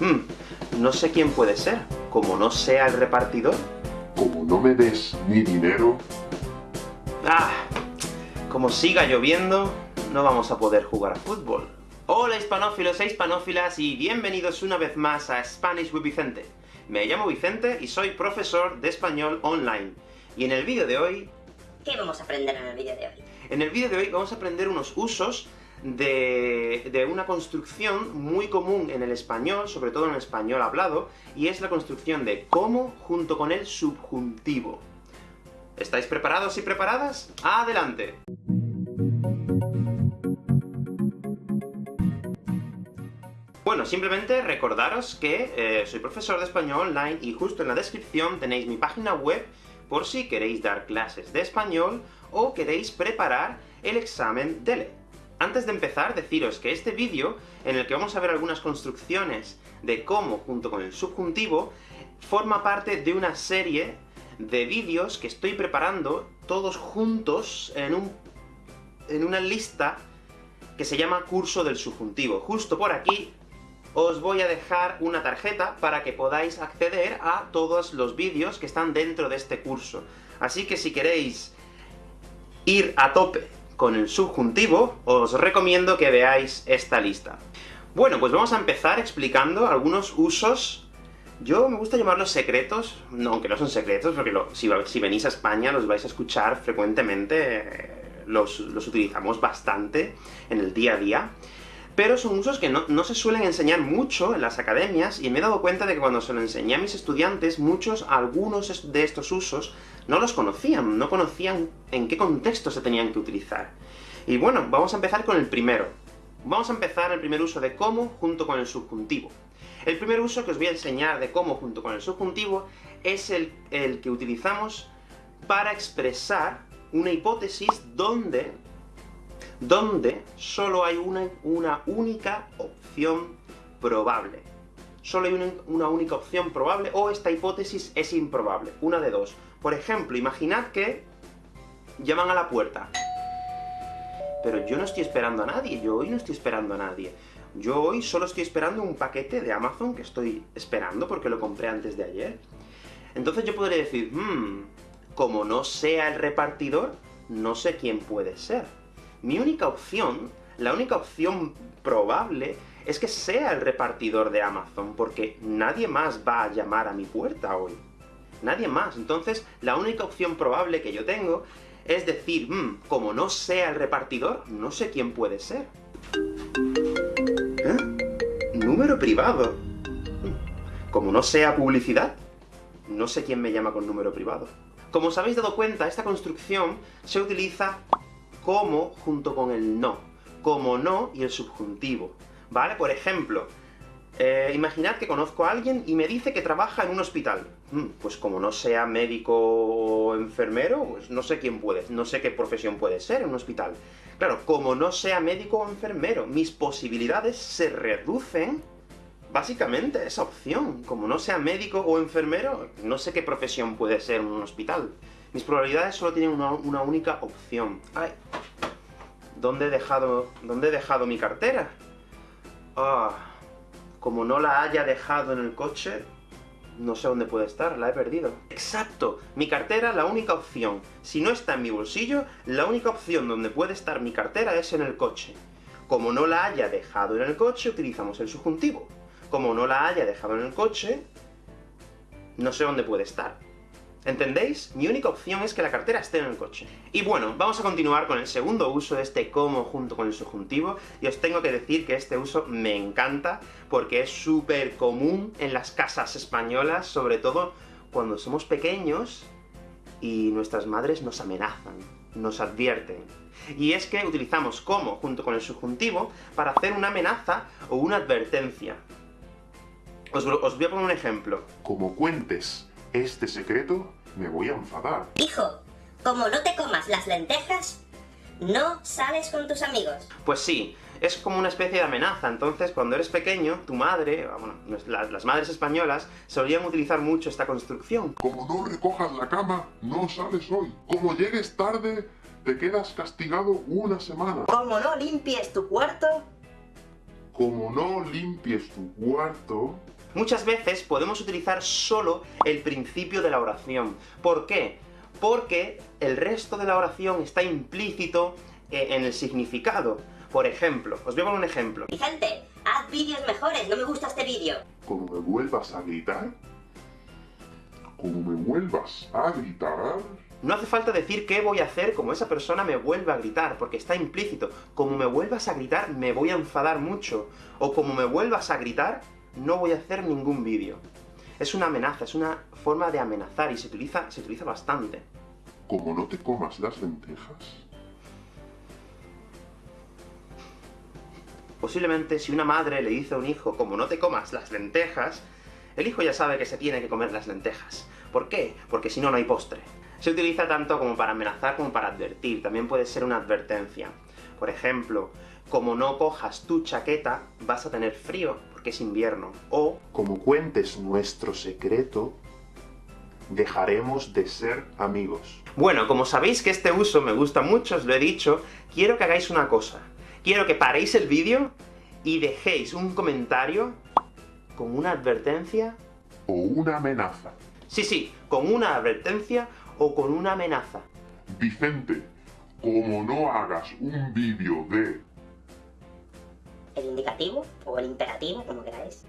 Hmm, no sé quién puede ser. Como no sea el repartidor. Como no me des mi dinero... ¡Ah! Como siga lloviendo, no vamos a poder jugar a fútbol. Hola hispanófilos e hispanófilas, y bienvenidos una vez más a Spanish with Vicente. Me llamo Vicente, y soy profesor de español online. Y en el vídeo de hoy... ¿Qué vamos a aprender en el vídeo de hoy? En el vídeo de hoy vamos a aprender unos usos de, una construcción muy común en el español, sobre todo en el español hablado, y es la construcción de como junto con el subjuntivo. ¿Estáis preparados y preparadas? ¡Adelante! Bueno, simplemente recordaros que eh, soy profesor de español online, y justo en la descripción tenéis mi página web por si queréis dar clases de español, o queréis preparar el examen DELE. Antes de empezar, deciros que este vídeo, en el que vamos a ver algunas construcciones de cómo, junto con el subjuntivo, forma parte de una serie de vídeos que estoy preparando, todos juntos, en, un, en una lista que se llama Curso del Subjuntivo. Justo por aquí os voy a dejar una tarjeta para que podáis acceder a todos los vídeos que están dentro de este curso. Así que si queréis ir a tope con el subjuntivo, os recomiendo que veáis esta lista. Bueno, pues vamos a empezar explicando algunos usos yo me gusta llamarlos secretos, no, aunque no son secretos, porque si, venís a España los vais a escuchar frecuentemente, eh, los utilizamos bastante en el día a día, pero son usos que no, se suelen enseñar mucho en las academias, y me he dado cuenta de que cuando se lo enseñé a mis estudiantes, muchos, algunos de estos usos, no los conocían, no conocían en qué contexto se tenían que utilizar. Y bueno, vamos a empezar con el primero. Vamos a empezar el primer uso de cómo, junto con el subjuntivo. El primer uso que os voy a enseñar de cómo, junto con el subjuntivo, es el, el que utilizamos para expresar una hipótesis donde donde solo hay una, una única opción probable. Solo hay una, una única opción probable, o esta hipótesis es improbable. Una de dos. Por ejemplo, imaginad que llaman a la puerta. Pero yo no estoy esperando a nadie, yo hoy no estoy esperando a nadie. Yo hoy solo estoy esperando un paquete de Amazon que estoy esperando porque lo compré antes de ayer. Entonces yo podría decir, mmm, como no sea el repartidor, no sé quién puede ser. Mi única opción, la única opción probable, es que sea el repartidor de Amazon, porque nadie más va a llamar a mi puerta hoy. Nadie más. Entonces, la única opción probable que yo tengo es decir, mmm, como no sea el repartidor, no sé quién puede ser. ¿Eh? Número privado. Como no sea publicidad, no sé quién me llama con número privado. Como os habéis dado cuenta, esta construcción se utiliza como junto con el no. Como no y el subjuntivo. ¿Vale? Por ejemplo, eh, imaginad que conozco a alguien y me dice que trabaja en un hospital. Hmm, pues como no sea médico o enfermero, pues no sé quién puede, no sé qué profesión puede ser en un hospital. Claro, como no sea médico o enfermero, mis posibilidades se reducen básicamente a esa opción. Como no sea médico o enfermero, no sé qué profesión puede ser en un hospital. Mis probabilidades solo tienen una, única opción. ¿Dónde he dejado, dónde he dejado mi cartera? Ah, como no la haya dejado en el coche, no sé dónde puede estar, la he perdido. ¡Exacto! Mi cartera, la única opción. Si no está en mi bolsillo, la única opción donde puede estar mi cartera es en el coche. Como no la haya dejado en el coche, utilizamos el subjuntivo. Como no la haya dejado en el coche, no sé dónde puede estar. ¿Entendéis? Mi única opción es que la cartera esté en el coche. Y bueno, vamos a continuar con el segundo uso de este como junto con el subjuntivo, y os tengo que decir que este uso me encanta, porque es súper común en las casas españolas, sobre todo cuando somos pequeños y nuestras madres nos amenazan, nos advierten. Y es que utilizamos como junto con el subjuntivo para hacer una amenaza o una advertencia. Os, os voy a poner un ejemplo. Como cuentes este secreto, me voy a enfadar. Hijo, como no te comas las lentejas, no sales con tus amigos. Pues sí, es como una especie de amenaza. Entonces, cuando eres pequeño, tu madre, bueno, las, madres españolas, solían utilizar mucho esta construcción. Como no recojas la cama, no sales hoy. Como llegues tarde, te quedas castigado una semana. Como no limpies tu cuarto, como no limpies tu cuarto... Muchas veces podemos utilizar solo el principio de la oración. ¿Por qué? Porque el resto de la oración está implícito eh, en el significado. Por ejemplo, os voy a poner un ejemplo. Vicente, haz vídeos mejores, no me gusta este vídeo. Como me vuelvas a gritar... Como me vuelvas a gritar... No hace falta decir qué voy a hacer como esa persona me vuelva a gritar, porque está implícito. Como me vuelvas a gritar, me voy a enfadar mucho. O como me vuelvas a gritar, no voy a hacer ningún vídeo. Es una amenaza, es una forma de amenazar, y se utiliza, se utiliza bastante. Como no te comas las lentejas... Posiblemente si una madre le dice a un hijo, como no te comas las lentejas, el hijo ya sabe que se tiene que comer las lentejas. ¿Por qué? Porque si no, no hay postre. Se utiliza tanto como para amenazar como para advertir, también puede ser una advertencia. Por ejemplo, como no cojas tu chaqueta, vas a tener frío, es invierno. O, como cuentes nuestro secreto, dejaremos de ser amigos. Bueno, como sabéis que este uso me gusta mucho, os lo he dicho, quiero que hagáis una cosa. Quiero que paréis el vídeo y dejéis un comentario con una advertencia... O una amenaza. Sí, sí, con una advertencia o con una amenaza. Vicente, como no hagas un vídeo de... ¿El indicativo? ¿O el imperativo? Como queráis.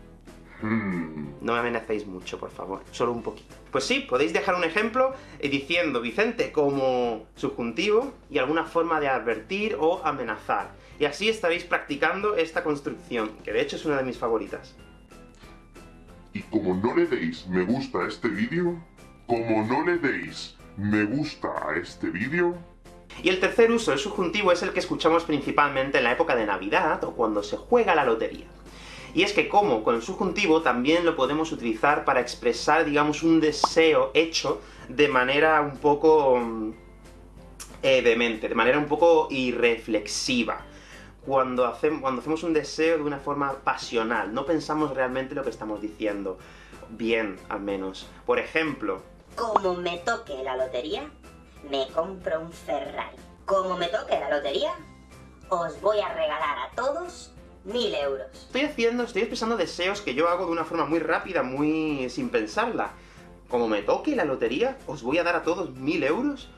Hmm, No me amenacéis mucho, por favor, solo un poquito. Pues sí, podéis dejar un ejemplo eh, diciendo Vicente como subjuntivo, y alguna forma de advertir o amenazar. Y así estaréis practicando esta construcción, que de hecho es una de mis favoritas. Y como no le deis me gusta a este vídeo, como no le deis me gusta a este vídeo, Y el tercer uso del subjuntivo es el que escuchamos principalmente en la época de Navidad, o cuando se juega la lotería. Y es que como con el subjuntivo también lo podemos utilizar para expresar, digamos, un deseo hecho de manera un poco... mm, eh, demente, de manera un poco irreflexiva. Cuando hacemos, cuando hacemos un deseo de una forma pasional, no pensamos realmente lo que estamos diciendo. Bien, al menos. Por ejemplo, Como me toque la lotería, me compro un Ferrari. Como me toque la lotería, os voy a regalar a todos mil euros. Estoy haciendo, estoy expresando deseos que yo hago de una forma muy rápida, muy... sin pensarla. Como me toque la lotería, os voy a dar a todos mil euros.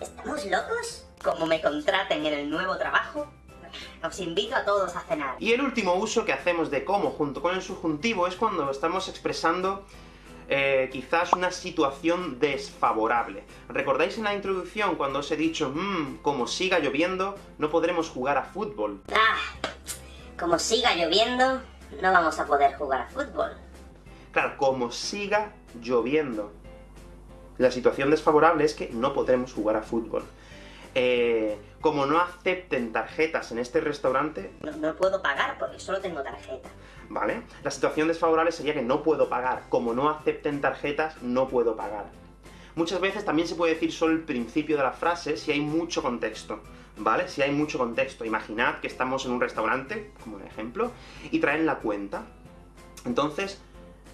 ¿Estamos locos? Como me contraten en el nuevo trabajo, os invito a todos a cenar. Y el último uso que hacemos de como junto con el subjuntivo es cuando estamos expresando eh, quizás una situación desfavorable. ¿Recordáis en la introducción cuando os he dicho, mmm, como siga lloviendo, no podremos jugar a fútbol? Ah, como siga lloviendo, no vamos a poder jugar a fútbol. Claro, como siga lloviendo. La situación desfavorable es que no podremos jugar a fútbol. Eh, como no acepten tarjetas en este restaurante, No, no puedo pagar porque solo tengo tarjeta. ¿vale? La situación desfavorable sería que no puedo pagar. Como no acepten tarjetas, no puedo pagar. Muchas veces también se puede decir solo el principio de la frase si hay mucho contexto, ¿vale? Si hay mucho contexto. Imaginad que estamos en un restaurante, como un ejemplo, y traen la cuenta. Entonces,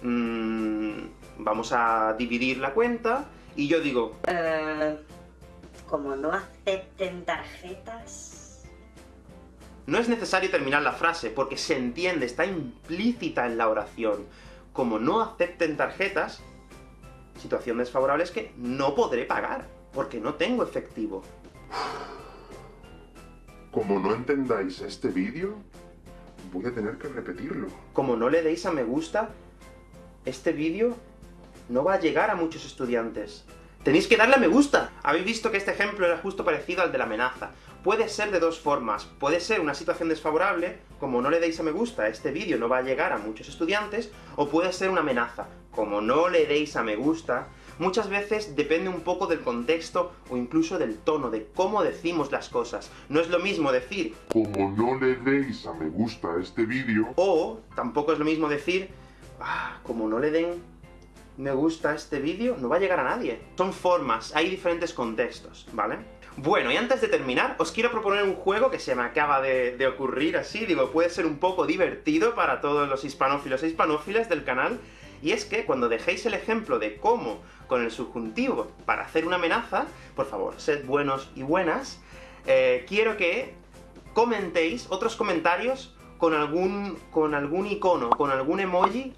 mm, vamos a dividir la cuenta, y yo digo, Eh, como no acepten tarjetas... No es necesario terminar la frase, porque se entiende, está implícita en la oración. Como no acepten tarjetas, situación desfavorable es que no podré pagar, porque no tengo efectivo. como no entendáis este vídeo, voy a tener que repetirlo. Como no le deis a me gusta, este vídeo no va a llegar a muchos estudiantes. Tenéis que darle a me gusta. Habéis visto que este ejemplo era justo parecido al de la amenaza. Puede ser de dos formas. Puede ser una situación desfavorable, como no le deis a me gusta, este vídeo no va a llegar a muchos estudiantes, o puede ser una amenaza. Como no le deis a me gusta, muchas veces depende un poco del contexto, o incluso del tono, de cómo decimos las cosas. No es lo mismo decir, Como no le deis a me gusta a este vídeo, o tampoco es lo mismo decir, ah, como no le den me gusta este vídeo, no va a llegar a nadie. Son formas, hay diferentes contextos, ¿vale? Bueno, y antes de terminar, os quiero proponer un juego que se me acaba de, de ocurrir así, digo, puede ser un poco divertido para todos los hispanófilos e hispanófilas del canal, y es que cuando dejéis el ejemplo de cómo, con el subjuntivo, para hacer una amenaza, por favor, sed buenos y buenas, eh, quiero que comentéis otros comentarios con algún, con algún icono, con algún emoji,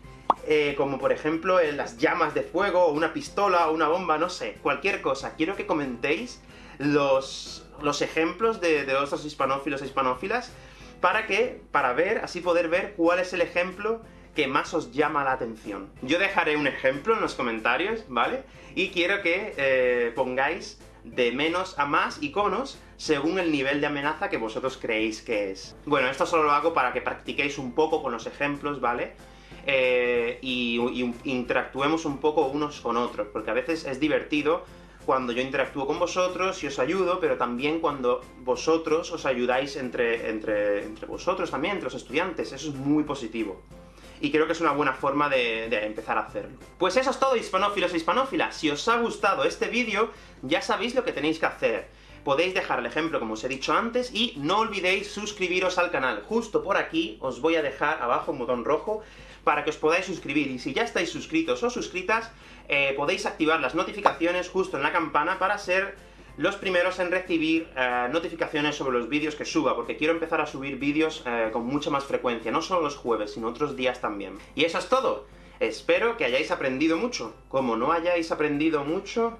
eh, como por ejemplo las llamas de fuego, o una pistola, o una bomba, no sé, cualquier cosa. Quiero que comentéis los, los ejemplos de, de otros hispanófilos e hispanófilas, para que, para ver, así poder ver cuál es el ejemplo que más os llama la atención. Yo dejaré un ejemplo en los comentarios, ¿vale? Y quiero que eh, pongáis de menos a más iconos según el nivel de amenaza que vosotros creéis que es. Bueno, esto solo lo hago para que practiquéis un poco con los ejemplos, ¿vale? Eh, y, interactuemos un poco unos con otros, porque a veces es divertido cuando yo interactúo con vosotros y os ayudo, pero también cuando vosotros os ayudáis entre, entre, entre vosotros también, entre los estudiantes, eso es muy positivo y creo que es una buena forma de, empezar a hacerlo. Pues eso es todo, hispanófilos e hispanófilas. Si os ha gustado este vídeo, ya sabéis lo que tenéis que hacer. Podéis dejar el ejemplo como os he dicho antes, y no olvidéis suscribiros al canal. Justo por aquí os voy a dejar abajo un botón rojo para que os podáis suscribir, y si ya estáis suscritos o suscritas, eh, podéis activar las notificaciones justo en la campana para ser los primeros en recibir eh, notificaciones sobre los vídeos que suba, porque quiero empezar a subir vídeos eh, con mucha más frecuencia, no solo los jueves, sino otros días también. Y eso es todo. Espero que hayáis aprendido mucho. Como no hayáis aprendido mucho...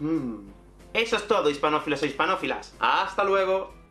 Hmm, eso es todo, hispanófilos e hispanófilas. ¡Hasta luego!